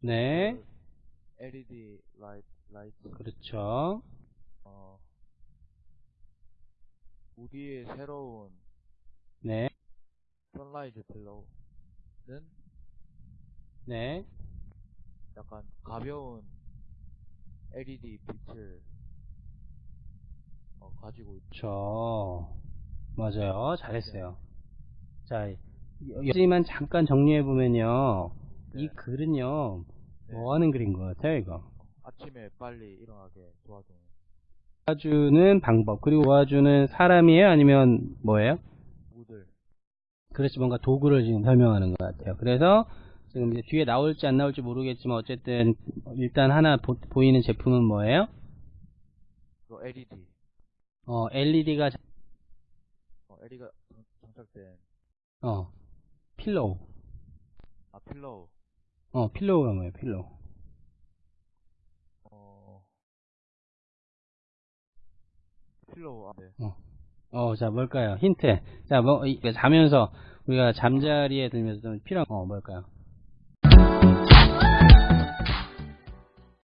네. 그 LED light, light, 그렇죠. 어, 우디의 새로운 네. sunrise pillow는 네. 약간 가벼운 LED 빛을 어, 가지고 있 그렇죠. 맞아요. 잘했어요. 자, 여기만 잠깐 정리해 보면요. 이 네. 글은요. 네. 뭐 하는 글인 것 같아요, 이거? 아침에 빨리 일어나게 도와주는 도와주는 방법. 그리고 도와주는 사람이에요? 아니면 뭐예요? 무들. 그렇지, 뭔가 도구를 지금 설명하는 것 같아요. 그래서 지금 이제 뒤에 나올지 안 나올지 모르겠지만 어쨌든 일단 하나 보, 이는 제품은 뭐예요? 그 LED. 어, LED가, 어, LED가 장착된 어, pillow. 아 pillow. 어, pillow가 뭐예요, pillow. 어, pillow, 아, 네. 어. 어, 자, 뭘까요? 힌트. 자, 뭐, 이, 그 자면서 우리가 잠자리에 들면서 좀 필요한, 어, 뭘까요?